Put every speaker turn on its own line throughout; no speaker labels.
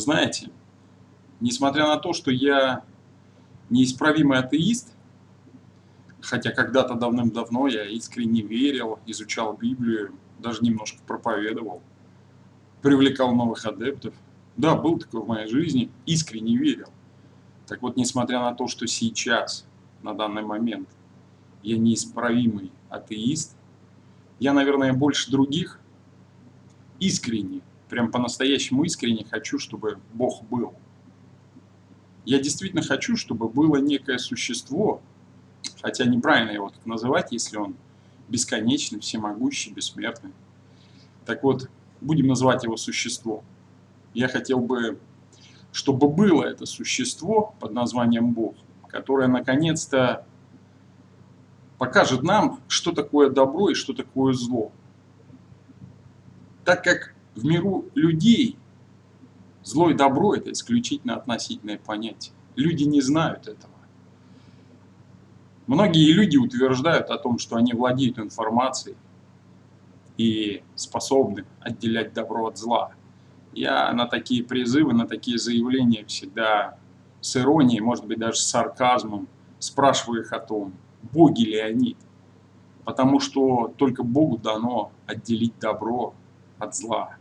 Знаете, несмотря на то, что я неисправимый атеист, хотя когда-то давным-давно я искренне верил, изучал Библию, даже немножко проповедовал, привлекал новых адептов. Да, был такой в моей жизни, искренне верил. Так вот, несмотря на то, что сейчас, на данный момент, я неисправимый атеист, я, наверное, больше других искренне, прям по-настоящему искренне хочу, чтобы Бог был. Я действительно хочу, чтобы было некое существо, хотя неправильно его так называть, если он бесконечный, всемогущий, бессмертный. Так вот, будем называть его существо. Я хотел бы, чтобы было это существо под названием Бог, которое наконец-то покажет нам, что такое добро и что такое зло. Так как в миру людей зло и добро – это исключительно относительное понятие. Люди не знают этого. Многие люди утверждают о том, что они владеют информацией и способны отделять добро от зла. Я на такие призывы, на такие заявления всегда с иронией, может быть даже с сарказмом спрашиваю их о том, боги ли они. Потому что только Богу дано отделить добро от зла.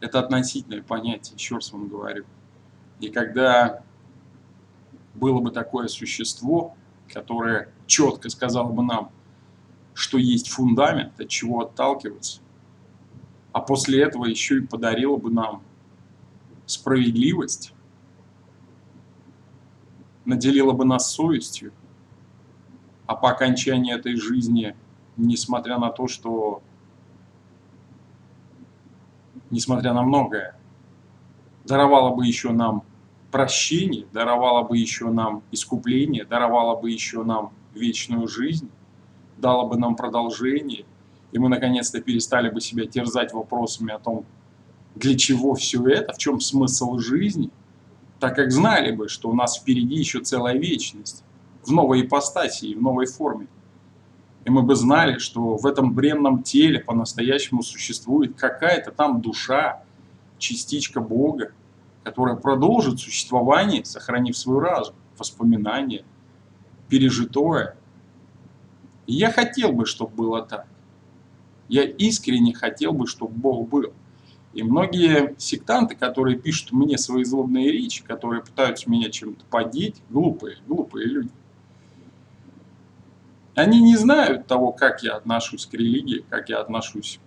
Это относительное понятие, еще раз вам говорю. И когда было бы такое существо, которое четко сказало бы нам, что есть фундамент, от чего отталкиваться, а после этого еще и подарило бы нам справедливость, наделила бы нас совестью, а по окончании этой жизни, несмотря на то, что несмотря на многое, даровала бы еще нам прощение, даровала бы еще нам искупление, даровала бы еще нам вечную жизнь, дала бы нам продолжение, и мы наконец-то перестали бы себя терзать вопросами о том, для чего все это, в чем смысл жизни, так как знали бы, что у нас впереди еще целая вечность, в новой ипостаси и в новой форме. И мы бы знали, что в этом бренном теле по-настоящему существует какая-то там душа, частичка Бога, которая продолжит существование, сохранив свой разум, воспоминания, пережитое. И я хотел бы, чтобы было так. Я искренне хотел бы, чтобы Бог был. И многие сектанты, которые пишут мне свои злобные речи, которые пытаются меня чем-то подеть, глупые, глупые люди. Они не знают того, как я отношусь к религии, как я отношусь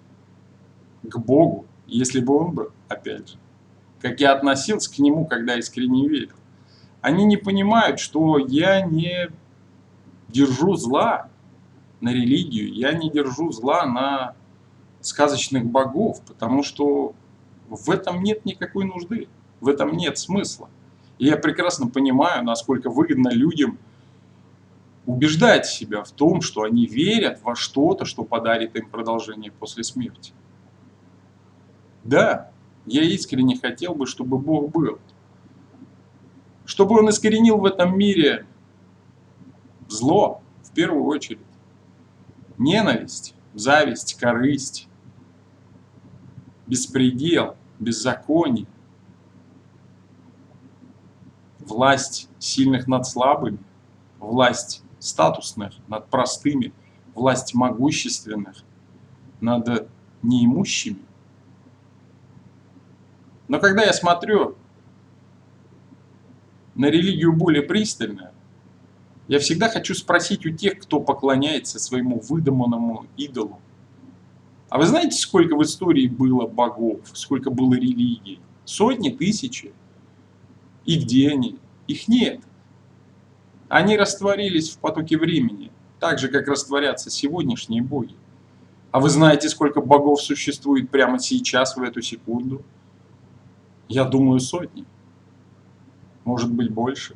к Богу, если бы он был, опять же. Как я относился к нему, когда искренне верил. Они не понимают, что я не держу зла на религию, я не держу зла на сказочных богов, потому что в этом нет никакой нужды, в этом нет смысла. И я прекрасно понимаю, насколько выгодно людям убеждать себя в том, что они верят во что-то, что подарит им продолжение после смерти. Да, я искренне хотел бы, чтобы Бог был. Чтобы Он искоренил в этом мире зло, в первую очередь. Ненависть, зависть, корысть, беспредел, беззаконие, власть сильных над слабыми, власть статусных, над простыми, власть могущественных, над неимущими. Но когда я смотрю на религию более пристально, я всегда хочу спросить у тех, кто поклоняется своему выдуманному идолу. А вы знаете, сколько в истории было богов, сколько было религий? Сотни, тысячи. И где они? Их нет. Они растворились в потоке времени, так же, как растворятся сегодняшние боги. А вы знаете, сколько богов существует прямо сейчас, в эту секунду? Я думаю, сотни. Может быть, больше.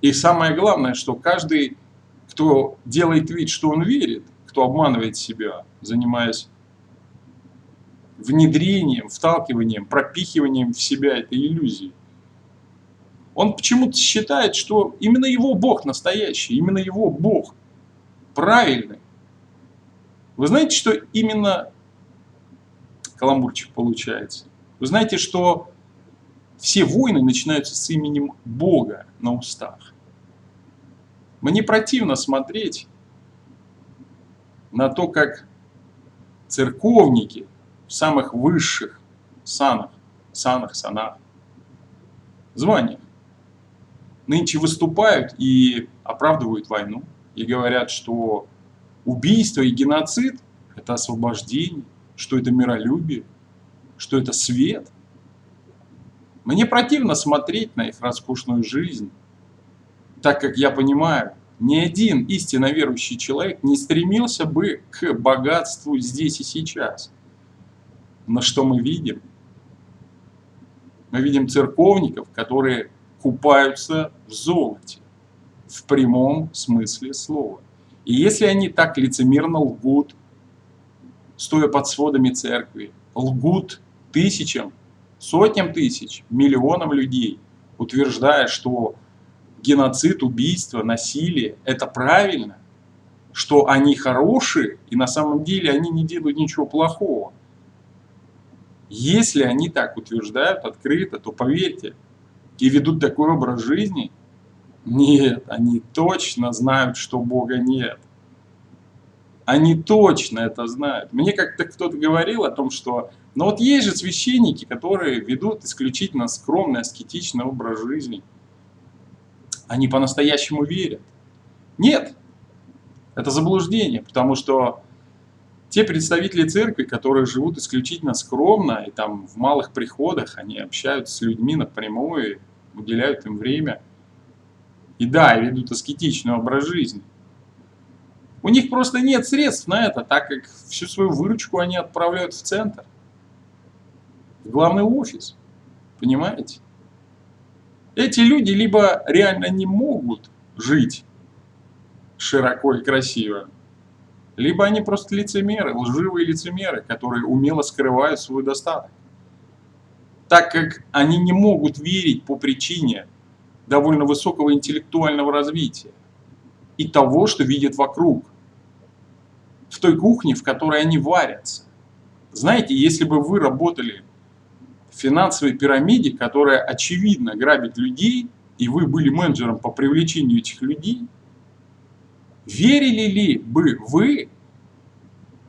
И самое главное, что каждый, кто делает вид, что он верит, кто обманывает себя, занимаясь внедрением, вталкиванием, пропихиванием в себя этой иллюзии, он почему-то считает, что именно его Бог настоящий, именно его Бог правильный. Вы знаете, что именно Каламбурчик получается. Вы знаете, что все войны начинаются с именем Бога на устах. Мне противно смотреть на то, как церковники в самых высших санах, санах, санах, званиях нынче выступают и оправдывают войну, и говорят, что убийство и геноцид – это освобождение, что это миролюбие, что это свет. Мне противно смотреть на их роскошную жизнь, так как я понимаю, ни один истинно верующий человек не стремился бы к богатству здесь и сейчас. Но что мы видим? Мы видим церковников, которые купаются в золоте, в прямом смысле слова. И если они так лицемерно лгут, стоя под сводами церкви, лгут тысячам, сотням тысяч, миллионам людей, утверждая, что геноцид, убийство, насилие – это правильно, что они хорошие, и на самом деле они не делают ничего плохого. Если они так утверждают открыто, то поверьте, и ведут такой образ жизни, нет, они точно знают, что Бога нет. Они точно это знают. Мне как-то кто-то говорил о том, что но вот есть же священники, которые ведут исключительно скромный, аскетичный образ жизни. Они по-настоящему верят. Нет, это заблуждение, потому что те представители церкви, которые живут исключительно скромно и там в малых приходах, они общаются с людьми напрямую, уделяют им время. И да, ведут аскетичный образ жизни. У них просто нет средств на это, так как всю свою выручку они отправляют в центр в главный офис. Понимаете? Эти люди либо реально не могут жить широко и красиво, либо они просто лицемеры, лживые лицемеры, которые умело скрывают свой достаток. Так как они не могут верить по причине довольно высокого интеллектуального развития и того, что видят вокруг, в той кухне, в которой они варятся. Знаете, если бы вы работали финансовой пирамиде, которая очевидно грабит людей, и вы были менеджером по привлечению этих людей, верили ли бы вы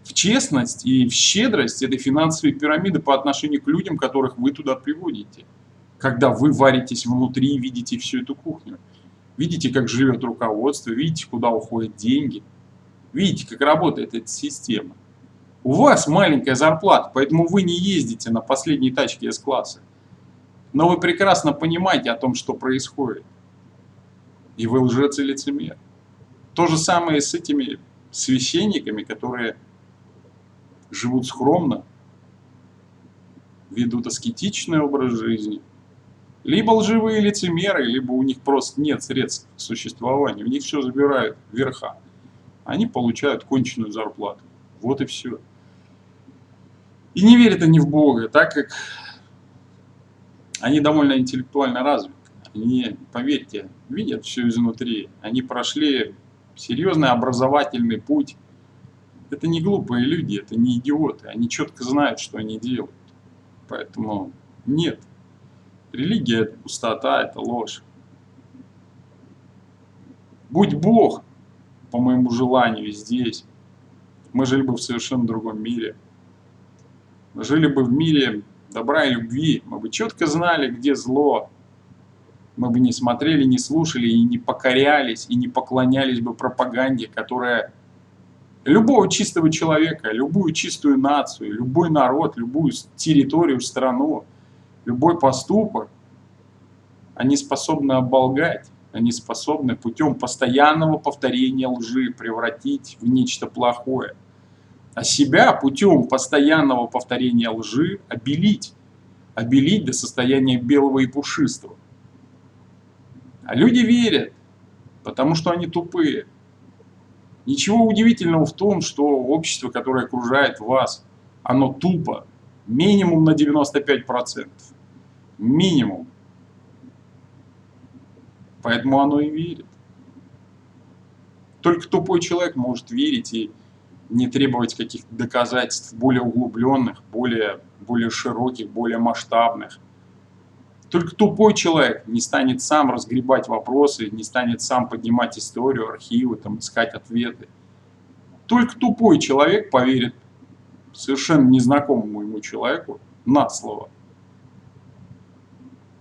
в честность и в щедрость этой финансовой пирамиды по отношению к людям, которых вы туда приводите, когда вы варитесь внутри и видите всю эту кухню? Видите, как живет руководство, видите, куда уходят деньги, видите, как работает эта система. У вас маленькая зарплата, поэтому вы не ездите на последней тачке С-класса. Но вы прекрасно понимаете о том, что происходит. И вы лжец и лицемер. То же самое с этими священниками, которые живут скромно, ведут аскетичный образ жизни. Либо лживые лицемеры, либо у них просто нет средств к существованию. У них все забирают вверха. Они получают конченую зарплату. Вот и все. И не верят они в Бога, так как они довольно интеллектуально развиты. Они, поверьте, видят все изнутри. Они прошли серьезный образовательный путь. Это не глупые люди, это не идиоты. Они четко знают, что они делают. Поэтому нет. Религия – это пустота, это ложь. Будь Бог, по моему желанию, здесь, мы жили бы в совершенно другом мире – жили бы в мире добра и любви, мы бы четко знали, где зло, мы бы не смотрели, не слушали и не покорялись, и не поклонялись бы пропаганде, которая любого чистого человека, любую чистую нацию, любой народ, любую территорию, страну, любой поступок, они способны оболгать, они способны путем постоянного повторения лжи превратить в нечто плохое а себя путем постоянного повторения лжи обелить. Обелить до состояния белого и пушистого. А люди верят, потому что они тупые. Ничего удивительного в том, что общество, которое окружает вас, оно тупо. Минимум на 95%. Минимум. Поэтому оно и верит. Только тупой человек может верить и не требовать каких-то доказательств более углубленных, более, более широких, более масштабных. Только тупой человек не станет сам разгребать вопросы, не станет сам поднимать историю, архивы, там, искать ответы. Только тупой человек поверит совершенно незнакомому ему человеку на слово.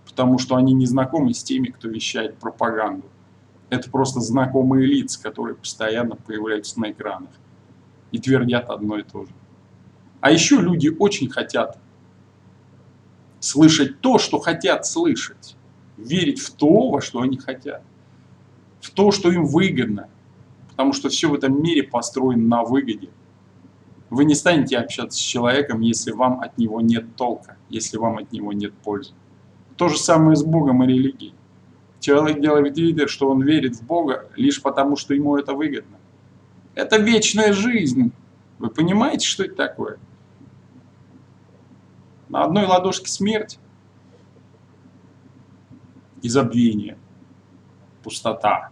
Потому что они не знакомы с теми, кто вещает пропаганду. Это просто знакомые лица, которые постоянно появляются на экранах и твердят одно и то же. А еще люди очень хотят слышать то, что хотят слышать. Верить в то, во что они хотят. В то, что им выгодно. Потому что все в этом мире построено на выгоде. Вы не станете общаться с человеком, если вам от него нет толка, если вам от него нет пользы. То же самое с Богом и религией. Человек делает вид, что он верит в Бога лишь потому, что ему это выгодно. Это вечная жизнь. Вы понимаете, что это такое? На одной ладошке смерть и забвение, пустота,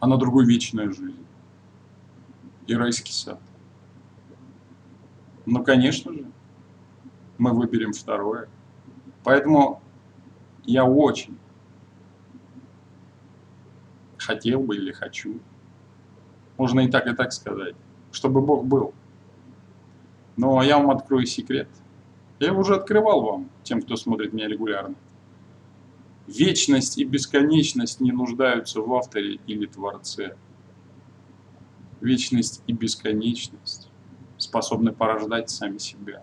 а на другой вечная жизнь и райский сад. Ну, конечно же, мы выберем второе. Поэтому я очень хотел бы или хочу можно и так, и так сказать. Чтобы Бог был. Но я вам открою секрет. Я его уже открывал вам, тем, кто смотрит меня регулярно. Вечность и бесконечность не нуждаются в авторе или творце. Вечность и бесконечность способны порождать сами себя.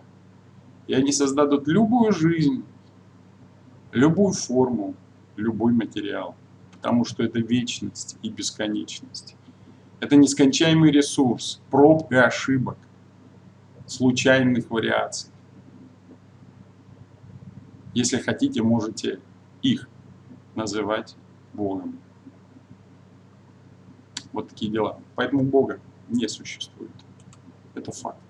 И они создадут любую жизнь, любую форму, любой материал. Потому что это вечность и бесконечность. Это нескончаемый ресурс, пробка ошибок, случайных вариаций. Если хотите, можете их называть Богом. Вот такие дела. Поэтому Бога не существует. Это факт.